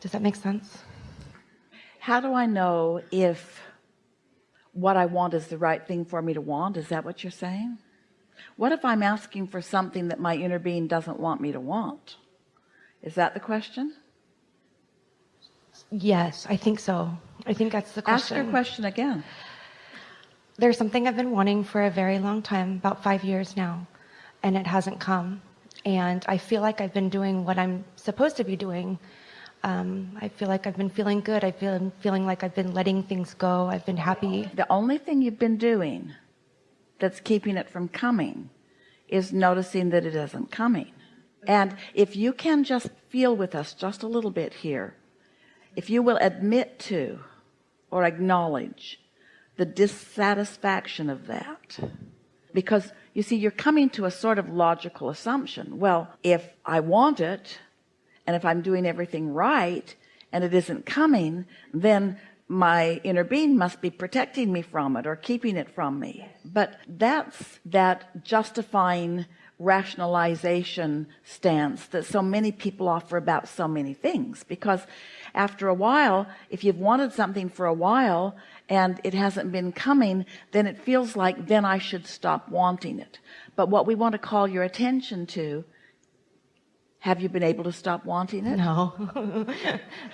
does that make sense? How do I know if what I want is the right thing for me to want? Is that what you're saying? What if I'm asking for something that my inner being doesn't want me to want? Is that the question? Yes I think so. I think that's the question ask your question again. There's something I've been wanting for a very long time about five years now and it hasn't come. And I feel like I've been doing what I'm supposed to be doing um, I feel like I've been feeling good. I feel feeling like I've been letting things go. I've been happy. The only thing you've been doing that's keeping it from coming is noticing that it isn't coming. And if you can just feel with us just a little bit here if you will admit to or acknowledge the dissatisfaction of that because you see you're coming to a sort of logical assumption. Well if I want it and if I'm doing everything right and it isn't coming then my inner being must be protecting me from it or keeping it from me. But that's that justifying rationalization stance that so many people offer about so many things. Because after a while if you've wanted something for a while and it hasn't been coming then it feels like then I should stop wanting it. But what we want to call your attention to have you been able to stop wanting it? No.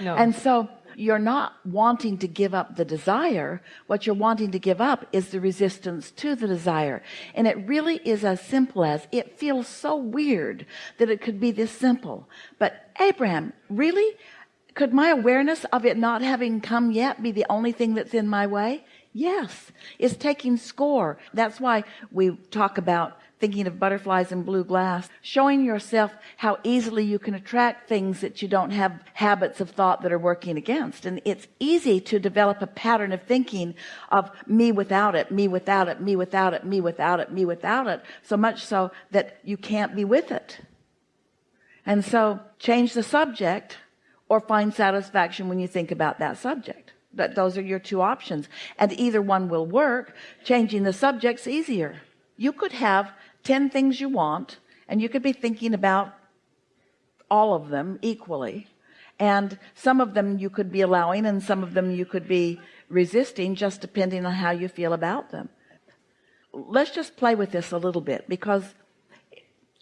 No. And so you're not wanting to give up the desire. What you're wanting to give up is the resistance to the desire. And it really is as simple as it feels so weird that it could be this simple. But Abraham really? Could my awareness of it not having come yet be the only thing that's in my way? Yes. It's taking score. That's why we talk about thinking of butterflies and blue glass showing yourself how easily you can attract things that you don't have habits of thought that are working against. And it's easy to develop a pattern of thinking of me without it me without it me without it me without it me without it so much so that you can't be with it. And so change the subject or find satisfaction when you think about that subject. That those are your two options. And either one will work. Changing the subjects easier you could have 10 things you want and you could be thinking about all of them equally. And some of them you could be allowing and some of them you could be resisting just depending on how you feel about them. Let's just play with this a little bit because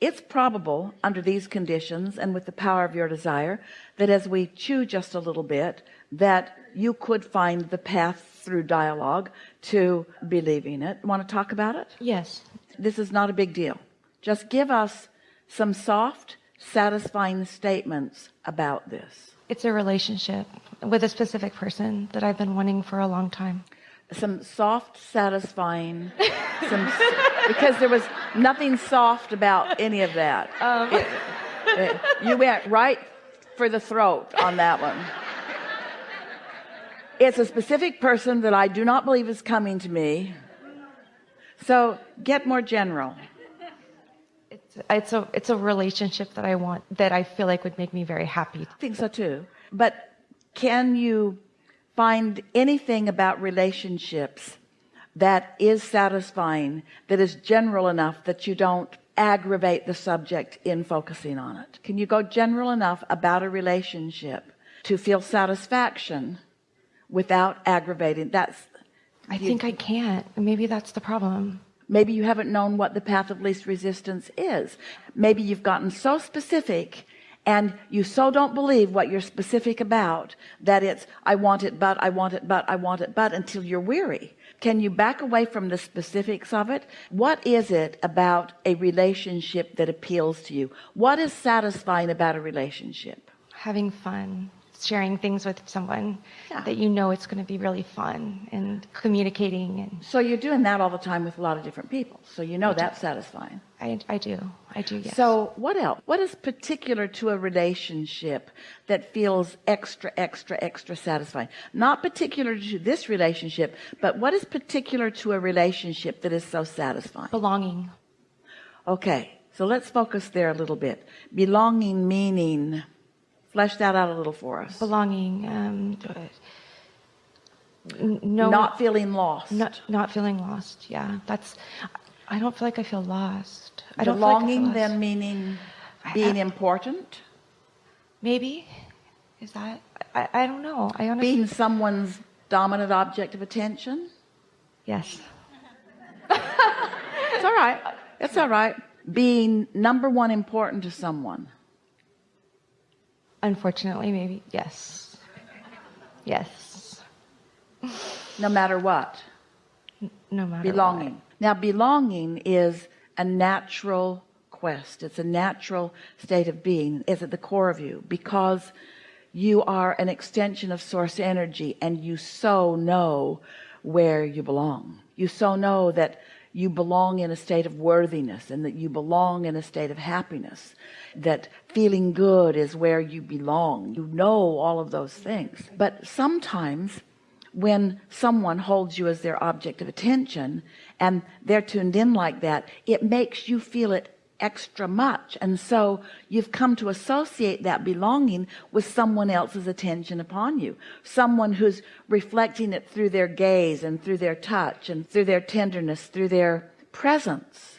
it's probable under these conditions and with the power of your desire that as we chew just a little bit that you could find the path through dialogue to believing it. Want to talk about it? Yes. This is not a big deal. Just give us some soft satisfying statements about this. It's a relationship with a specific person that I've been wanting for a long time some soft satisfying some because there was nothing soft about any of that. Um. it, it, you went right for the throat on that one. It's a specific person that I do not believe is coming to me. So get more general. It's it's a it's a relationship that I want that I feel like would make me very happy. I think so too. But can you find anything about relationships that is satisfying that is general enough that you don't aggravate the subject in focusing on it. Can you go general enough about a relationship to feel satisfaction without aggravating? That's I you, think I can't. Maybe that's the problem. Maybe you haven't known what the path of least resistance is. Maybe you've gotten so specific and you so don't believe what you're specific about that it's I want it but I want it but I want it but until you're weary. Can you back away from the specifics of it? What is it about a relationship that appeals to you? What is satisfying about a relationship? Having fun sharing things with someone yeah. that you know it's going to be really fun and communicating and so you're doing that all the time with a lot of different people so you know I that's do. satisfying I, I do I do yes. so what else what is particular to a relationship that feels extra extra extra satisfying not particular to this relationship but what is particular to a relationship that is so satisfying belonging okay so let's focus there a little bit belonging meaning flesh that out a little for us belonging um, no not feeling lost not not feeling lost yeah that's I don't feel like I feel lost I don't belonging like then meaning being I, important maybe Is that, I, I don't know. I honestly, Being someone's dominant object of attention? yes. It's all right. It's all right. Being number one important to someone. Unfortunately, maybe, yes. Yes. No matter what. No matter belonging now belonging is a natural quest it's a natural state of being it's at the core of you because you are an extension of source energy and you so know where you belong you so know that you belong in a state of worthiness and that you belong in a state of happiness that feeling good is where you belong. You know all of those things. But sometimes when someone holds you as their object of attention and they're tuned in like that it makes you feel it extra much. And so you've come to associate that belonging with someone else's attention upon you. Someone who's reflecting it through their gaze and through their touch and through their tenderness through their presence.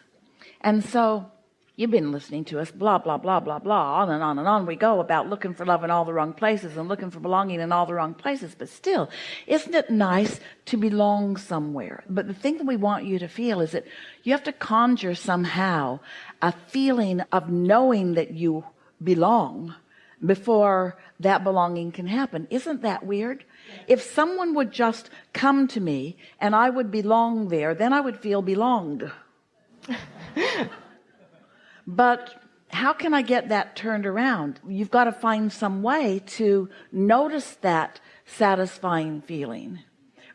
And so you've been listening to us blah blah blah blah blah on and on and on we go about looking for love in all the wrong places and looking for belonging in all the wrong places. But still isn't it nice to belong somewhere? But the thing that we want you to feel is that you have to conjure somehow a feeling of knowing that you belong before that belonging can happen. Isn't that weird? If someone would just come to me and I would belong there then I would feel belonged. But how can I get that turned around? You've got to find some way to notice that satisfying feeling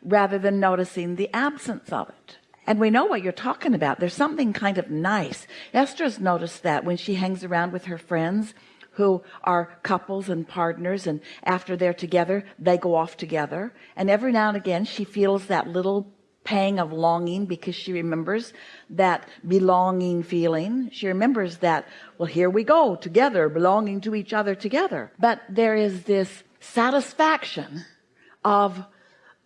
rather than noticing the absence of it and we know what you're talking about. There's something kind of nice. Esther's noticed that when she hangs around with her friends who are couples and partners and after they're together they go off together. And every now and again she feels that little pang of longing because she remembers that belonging feeling. She remembers that well here we go together belonging to each other together. But there is this satisfaction of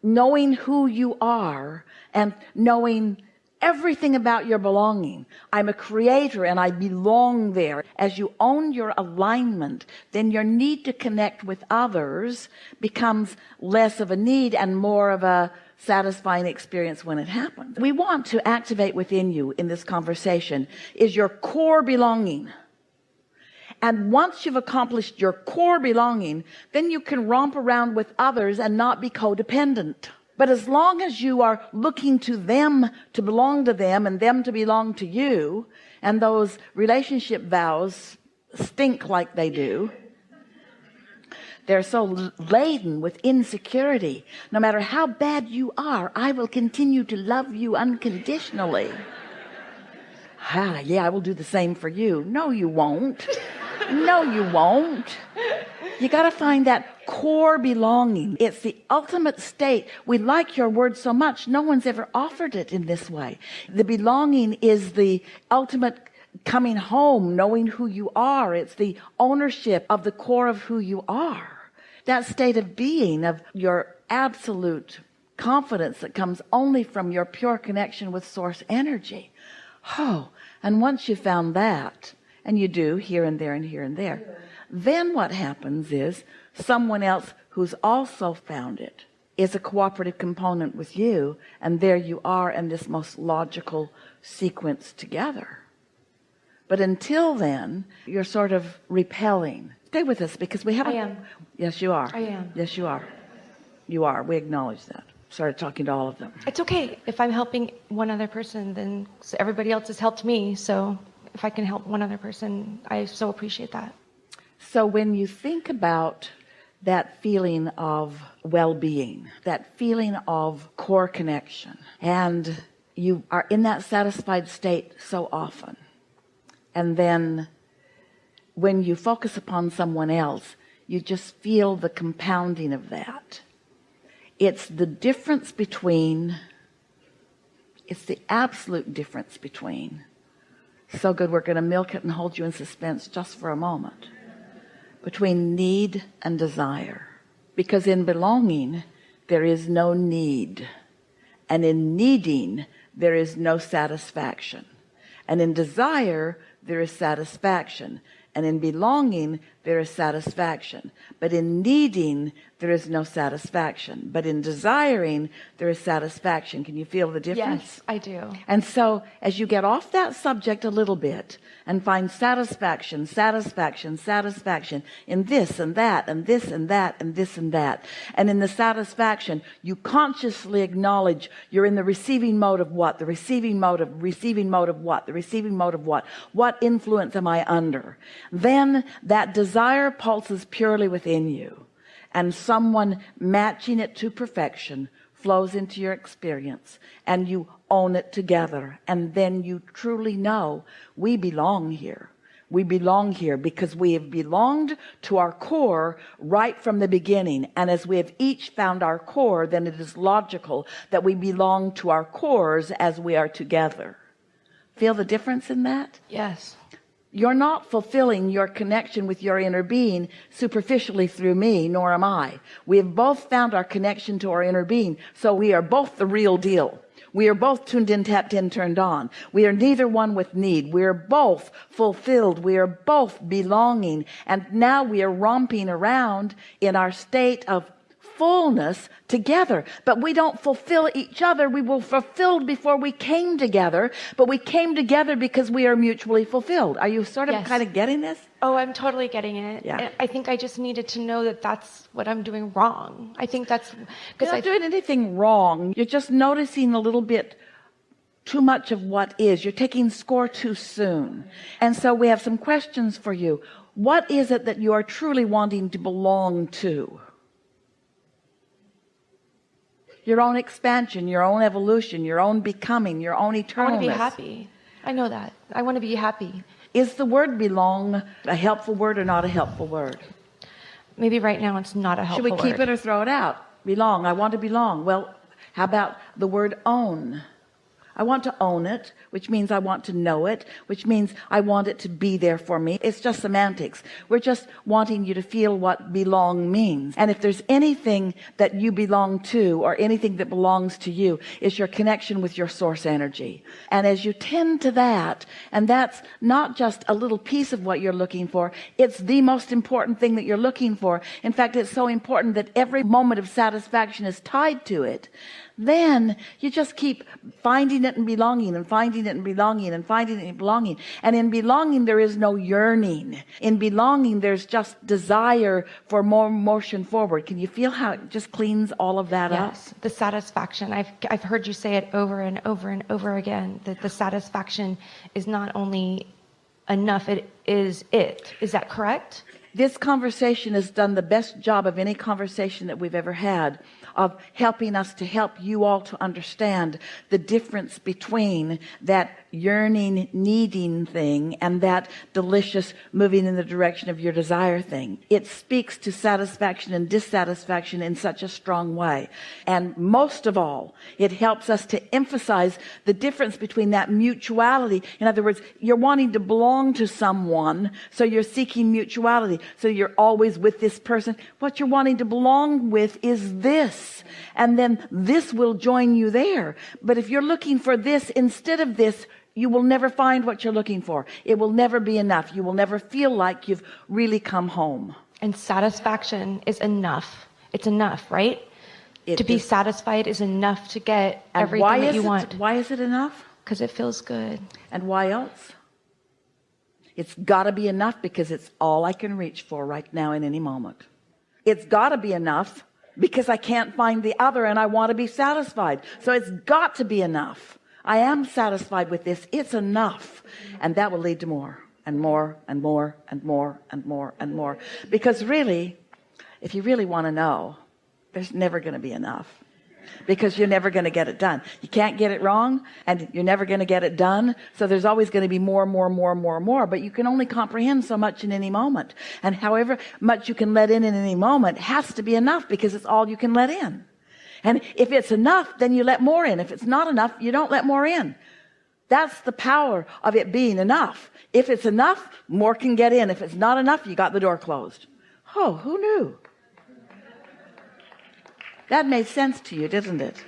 knowing who you are and knowing everything about your belonging. I'm a creator and I belong there. As you own your alignment then your need to connect with others becomes less of a need and more of a satisfying experience when it happens. We want to activate within you in this conversation is your core belonging and once you've accomplished your core belonging then you can romp around with others and not be codependent. But as long as you are looking to them to belong to them and them to belong to you and those relationship vows stink like they do they're so laden with insecurity no matter how bad you are I will continue to love you unconditionally ah yeah I will do the same for you. No you won't. No you won't. You got to find that core belonging. It's the ultimate state. We like your word so much no one's ever offered it in this way. The belonging is the ultimate coming home knowing who you are. It's the ownership of the core of who you are. That state of being of your absolute confidence that comes only from your pure connection with source energy oh and once you found that and you do here and there and here and there then what happens is someone else who's also found it is a cooperative component with you and there you are in this most logical sequence together. But until then you're sort of repelling. Stay with us because we haven't I am. yes you are. I am. yes you are. You are. We acknowledge that started talking to all of them It's okay. If I'm helping one other person, then everybody else has helped me. So if I can help one other person, I so appreciate that. So when you think about that feeling of well-being, that feeling of core connection, and you are in that satisfied state so often, and then when you focus upon someone else, you just feel the compounding of that. It's the difference between, it's the absolute difference between, so good we're going to milk it and hold you in suspense just for a moment between need and desire. Because in belonging there is no need and in needing there is no satisfaction. And in desire there is satisfaction. And in belonging there is satisfaction. But in needing there is no satisfaction. But in desiring there is satisfaction. Can you feel the difference? Yes, I do. and so as you get off that subject a little bit and find satisfaction satisfaction satisfaction in this and that and this and that and this and that and in the satisfaction you consciously acknowledge you're in the receiving mode of what the receiving mode of receiving mode of what the receiving mode of what. What influence am I under? Then that desire pulses purely within you and someone matching it to perfection flows into your experience and you own it together and then you truly know we belong here. We belong here because we have belonged to our core right from the beginning and as we have each found our core then it is logical that we belong to our cores as we are together. Feel the difference in that? Yes. You're not fulfilling your connection with your inner being superficially through me nor am I. We have both found our connection to our inner being so we are both the real deal. We are both tuned in tapped in turned on. We are neither one with need. We are both fulfilled. We are both belonging. And now we are romping around in our state of fullness together. But we don't fulfill each other. We were fulfilled before we came together but we came together because we are mutually fulfilled. Are you sort of Yes. kind of getting this? Oh, I'm totally getting it. Yeah. I think I just needed to know that that's what I'm doing wrong. I think that's because not I doing anything wrong. You're just noticing a little bit too much of what is. You're taking score too soon. And so we have some questions for you. What is it that you are truly wanting to belong to your own expansion your own evolution your own becoming your own I want to be happy. I know that. I want to be happy. is the word belong a helpful word or not a helpful word Maybe right now it's not a helpful. should we keep word. it or throw it out belong I want to belong well how about the word own I want to own it which means I want to know it which means I want it to be there for me. It's just semantics. We're just wanting you to feel what belong means. And if there's anything that you belong to or anything that belongs to you is your connection with your source energy. And as you tend to that and that's not just a little piece of what you're looking for it's the most important thing that you're looking for. In fact it's so important that every moment of satisfaction is tied to it then you just keep finding it and belonging and finding it and belonging and finding it and belonging and in belonging there is no yearning in belonging there's just desire for more motion forward can you feel how it just cleans all of that up Yes, the satisfaction. I've I've heard you say it over and over and over again that the satisfaction is not only enough; it is it. Is that correct? This conversation has done the best job of any conversation that we've ever had of helping us to help you all to understand the difference between that yearning needing thing and that delicious moving in the direction of your desire thing. It speaks to satisfaction and dissatisfaction in such a strong way. And most of all it helps us to emphasize the difference between that mutuality. In other words you're wanting to belong to someone so you're seeking mutuality. So you're always with this person. What you're wanting to belong with is this. And then this will join you there. But if you're looking for this instead of this you will never find what you're looking for. It will never be enough. You will never feel like you've really come home. And satisfaction is enough. It's enough, right? It to be is- satisfied is enough to get and everything that you it, want. why is it enough? Because it feels good. and why else? It's got to be enough because it's all I can reach for right now in any moment. It's got to be enough because I can't find the other and I want to be satisfied. So it's got to be enough I am satisfied with this. It's enough. And that will lead to more and more and more and more and more and more. Because really if you really want to know there's never going to be enough. Because you're never going to get it done. You can't get it wrong and you're never going to get it done. So there's always going to be more more more more more. But you can only comprehend so much in any moment. And however much you can let in in any moment has to be enough because it's all you can let in and if it's enough then you let more in. If it's not enough you don't let more in. That's the power of it being enough. If it's enough more can get in. If it's not enough you got the door closed. Oh who knew? That made sense to you didn't it